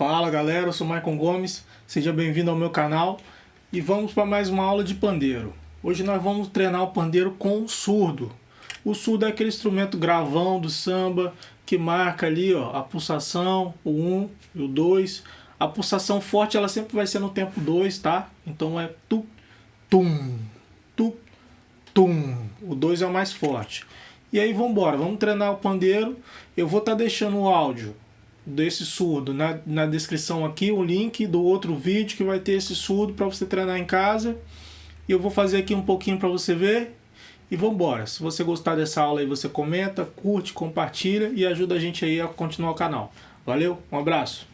Fala galera, eu sou Maicon Gomes, seja bem-vindo ao meu canal e vamos para mais uma aula de pandeiro. Hoje nós vamos treinar o pandeiro com o surdo. O surdo é aquele instrumento gravão do samba que marca ali ó, a pulsação, o 1 um e o 2. A pulsação forte ela sempre vai ser no tempo 2, tá? Então é tu, tum, tu, tum. O 2 é o mais forte. E aí vamos embora, vamos treinar o pandeiro. Eu vou estar tá deixando o áudio desse surdo na, na descrição aqui, o link do outro vídeo que vai ter esse surdo para você treinar em casa. E eu vou fazer aqui um pouquinho para você ver. E vamos embora. Se você gostar dessa aula aí, você comenta, curte, compartilha e ajuda a gente aí a continuar o canal. Valeu, um abraço.